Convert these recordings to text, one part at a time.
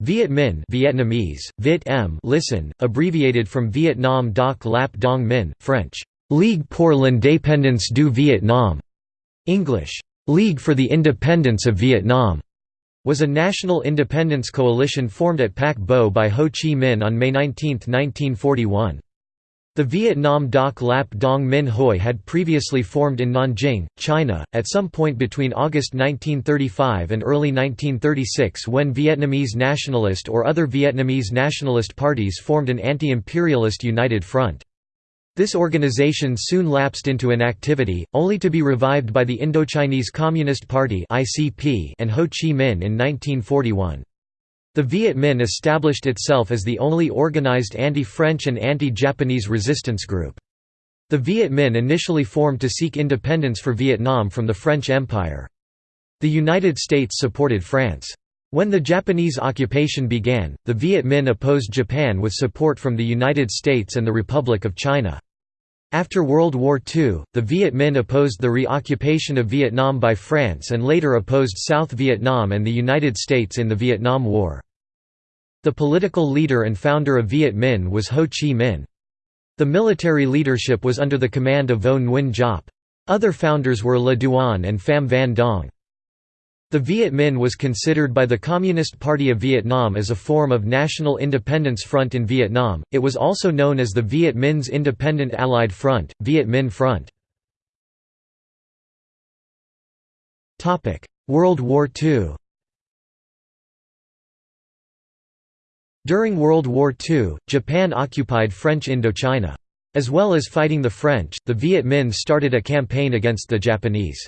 Viet Minh Vietnamese, Viet M listen, abbreviated from Vietnam Doc Lap Dong Minh, French, Ligue pour l'indépendance du Vietnam, English, League for the Independence of Vietnam, was a national independence coalition formed at Pac Bo by Ho Chi Minh on May 19, 1941. The Vietnam Doc Lap Dong Minh Hoi had previously formed in Nanjing, China, at some point between August 1935 and early 1936 when Vietnamese nationalist or other Vietnamese nationalist parties formed an anti-imperialist united front. This organization soon lapsed into inactivity, only to be revived by the Indochinese Communist Party and Ho Chi Minh in 1941. The Viet Minh established itself as the only organized anti-French and anti-Japanese resistance group. The Viet Minh initially formed to seek independence for Vietnam from the French Empire. The United States supported France. When the Japanese occupation began, the Viet Minh opposed Japan with support from the United States and the Republic of China. After World War II, the Viet Minh opposed the reoccupation of Vietnam by France and later opposed South Vietnam and the United States in the Vietnam War. The political leader and founder of Viet Minh was Ho Chi Minh. The military leadership was under the command of Vo Nguyen Giap. Other founders were Le Duan and Pham Van Dong. The Viet Minh was considered by the Communist Party of Vietnam as a form of national independence front in Vietnam, it was also known as the Viet Minh's Independent Allied Front, Viet Minh Front. World War II During World War II, Japan occupied French Indochina. As well as fighting the French, the Viet Minh started a campaign against the Japanese.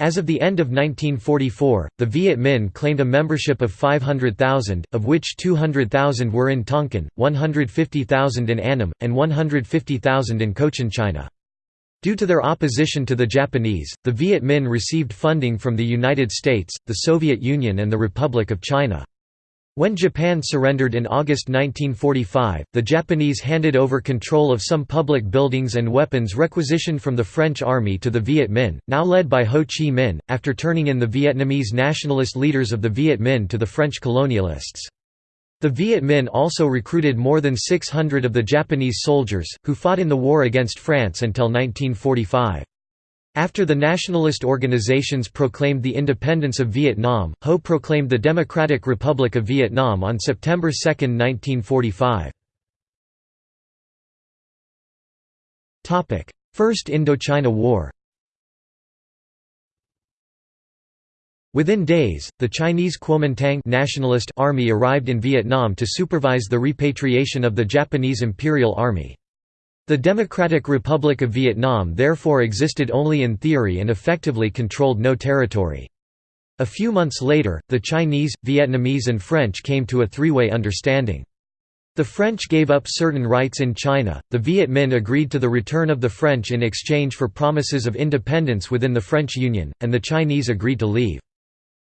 As of the end of 1944, the Viet Minh claimed a membership of 500,000, of which 200,000 were in Tonkin, 150,000 in Annam, and 150,000 in Cochinchina. Due to their opposition to the Japanese, the Viet Minh received funding from the United States, the Soviet Union and the Republic of China. When Japan surrendered in August 1945, the Japanese handed over control of some public buildings and weapons requisitioned from the French army to the Viet Minh, now led by Ho Chi Minh, after turning in the Vietnamese nationalist leaders of the Viet Minh to the French colonialists. The Viet Minh also recruited more than 600 of the Japanese soldiers, who fought in the war against France until 1945. After the nationalist organizations proclaimed the independence of Vietnam, Ho proclaimed the Democratic Republic of Vietnam on September 2, 1945. First Indochina War Within days, the Chinese Kuomintang nationalist army arrived in Vietnam to supervise the repatriation of the Japanese Imperial Army. The Democratic Republic of Vietnam therefore existed only in theory and effectively controlled no territory. A few months later, the Chinese, Vietnamese and French came to a three-way understanding. The French gave up certain rights in China, the Viet Minh agreed to the return of the French in exchange for promises of independence within the French Union, and the Chinese agreed to leave.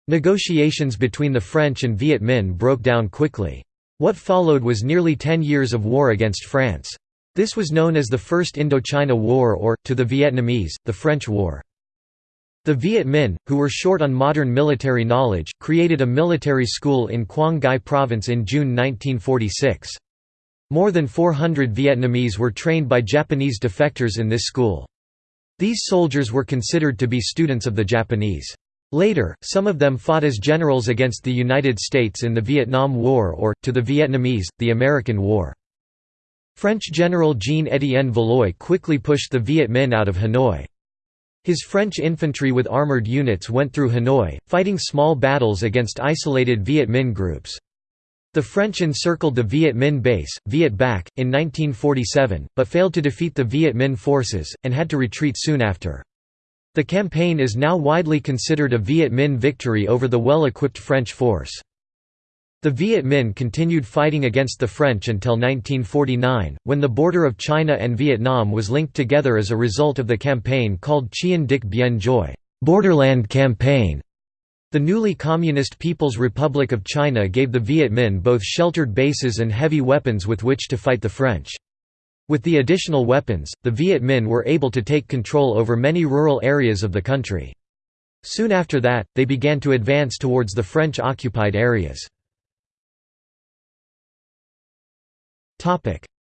Negotiations between the French and Viet Minh broke down quickly. What followed was nearly ten years of war against France. This was known as the First Indochina War or, to the Vietnamese, the French War. The Viet Minh, who were short on modern military knowledge, created a military school in Quang Ngai Province in June 1946. More than 400 Vietnamese were trained by Japanese defectors in this school. These soldiers were considered to be students of the Japanese. Later, some of them fought as generals against the United States in the Vietnam War or, to the Vietnamese, the American War. French General Jean-Étienne Valluy quickly pushed the Viet Minh out of Hanoi. His French infantry with armoured units went through Hanoi, fighting small battles against isolated Viet Minh groups. The French encircled the Viet Minh base, Viet Bac, in 1947, but failed to defeat the Viet Minh forces, and had to retreat soon after. The campaign is now widely considered a Viet Minh victory over the well-equipped French force. The Viet Minh continued fighting against the French until 1949, when the border of China and Vietnam was linked together as a result of the campaign called Chien Dich Bien Gioi Borderland Campaign". The newly Communist People's Republic of China gave the Viet Minh both sheltered bases and heavy weapons with which to fight the French. With the additional weapons, the Viet Minh were able to take control over many rural areas of the country. Soon after that, they began to advance towards the French-occupied areas.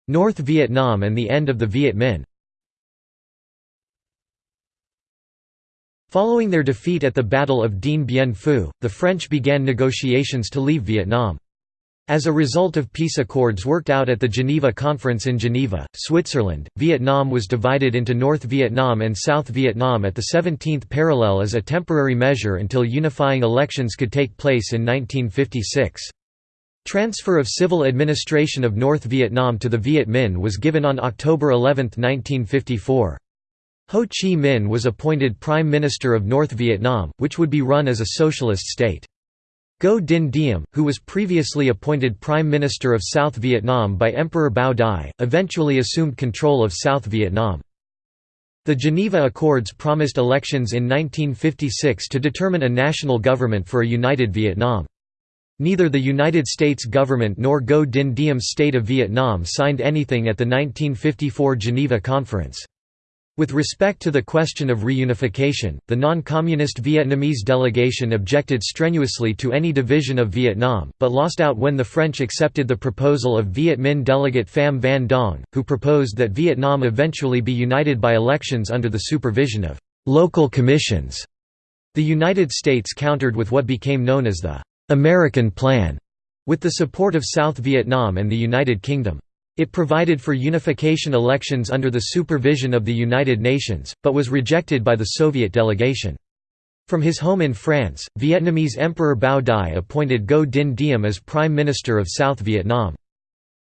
North Vietnam and the end of the Viet Minh Following their defeat at the Battle of Dien Bien Phu, the French began negotiations to leave Vietnam. As a result of peace accords worked out at the Geneva Conference in Geneva, Switzerland, Vietnam was divided into North Vietnam and South Vietnam at the 17th parallel as a temporary measure until unifying elections could take place in 1956. Transfer of civil administration of North Vietnam to the Viet Minh was given on October 11, 1954. Ho Chi Minh was appointed Prime Minister of North Vietnam, which would be run as a socialist state. Ngo Dinh Diem, who was previously appointed Prime Minister of South Vietnam by Emperor Bao Dai, eventually assumed control of South Vietnam. The Geneva Accords promised elections in 1956 to determine a national government for a united Vietnam. Neither the United States government nor Ngo Dinh Diem's state of Vietnam signed anything at the 1954 Geneva Conference. With respect to the question of reunification, the non-communist Vietnamese delegation objected strenuously to any division of Vietnam, but lost out when the French accepted the proposal of Viet Minh delegate Pham Van Dong, who proposed that Vietnam eventually be united by elections under the supervision of «local commissions». The United States countered with what became known as the «American Plan», with the support of South Vietnam and the United Kingdom. It provided for unification elections under the supervision of the United Nations, but was rejected by the Soviet delegation. From his home in France, Vietnamese Emperor Bao Dai appointed Ngo Dinh Diem as Prime Minister of South Vietnam.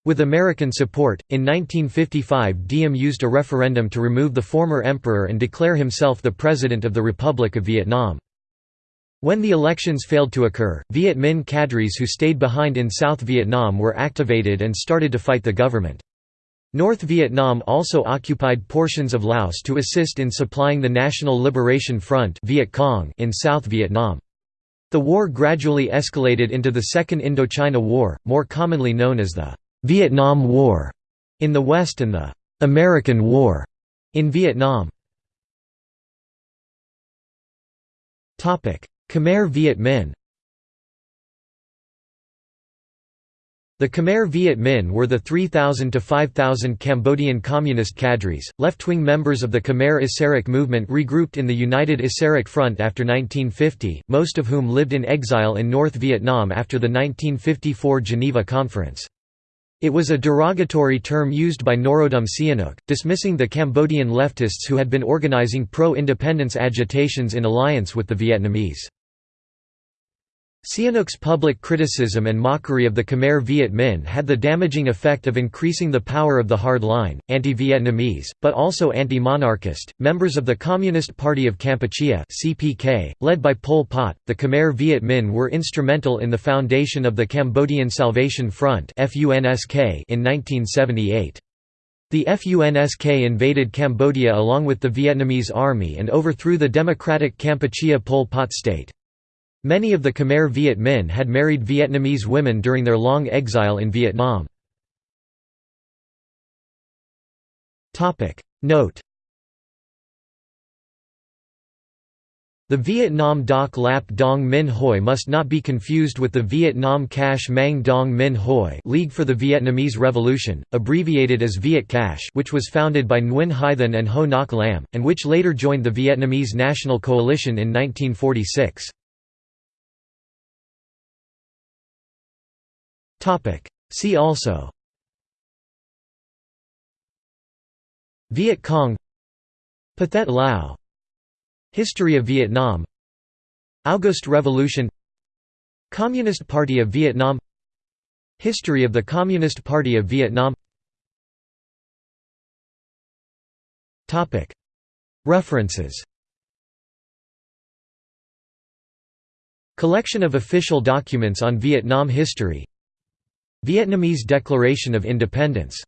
With American support, in 1955 Diem used a referendum to remove the former emperor and declare himself the President of the Republic of Vietnam. When the elections failed to occur, Viet Minh cadres who stayed behind in South Vietnam were activated and started to fight the government. North Vietnam also occupied portions of Laos to assist in supplying the National Liberation Front Viet Cong in South Vietnam. The war gradually escalated into the Second Indochina War, more commonly known as the Vietnam War in the West and the American War in Vietnam. Khmer Viet Minh The Khmer Viet Minh were the 3,000 to 5,000 Cambodian communist cadres, left-wing members of the Khmer Issarak movement regrouped in the United Issarak Front after 1950, most of whom lived in exile in North Vietnam after the 1954 Geneva Conference. It was a derogatory term used by Norodom Sihanouk, dismissing the Cambodian leftists who had been organizing pro-independence agitations in alliance with the Vietnamese. Sihanouk's public criticism and mockery of the Khmer Viet Minh had the damaging effect of increasing the power of the hard line, anti-Vietnamese, but also anti-monarchist, members of the Communist Party of Kampuchea (CPK), led by Pol Pot. The Khmer Viet Minh were instrumental in the foundation of the Cambodian Salvation Front in 1978. The FUNSK invaded Cambodia along with the Vietnamese army and overthrew the democratic Kampuchea Pol Pot state. Many of the Khmer Viet Minh had married Vietnamese women during their long exile in Vietnam. Note The Vietnam Doc Lap Dong Minh Hoi must not be confused with the Vietnam Cach Mang Dong Minh Hoi League for the Vietnamese Revolution, abbreviated as Viet Cach which was founded by Nguyen Hai Thanh and Ho Ngoc Lam, and which later joined the Vietnamese National Coalition in 1946. See also. Viet Cong. Pathet Lao. History of Vietnam. August Revolution. Communist Party of Vietnam. History of the Communist Party of Vietnam. References. Collection of official documents on Vietnam history Vietnamese Declaration of Independence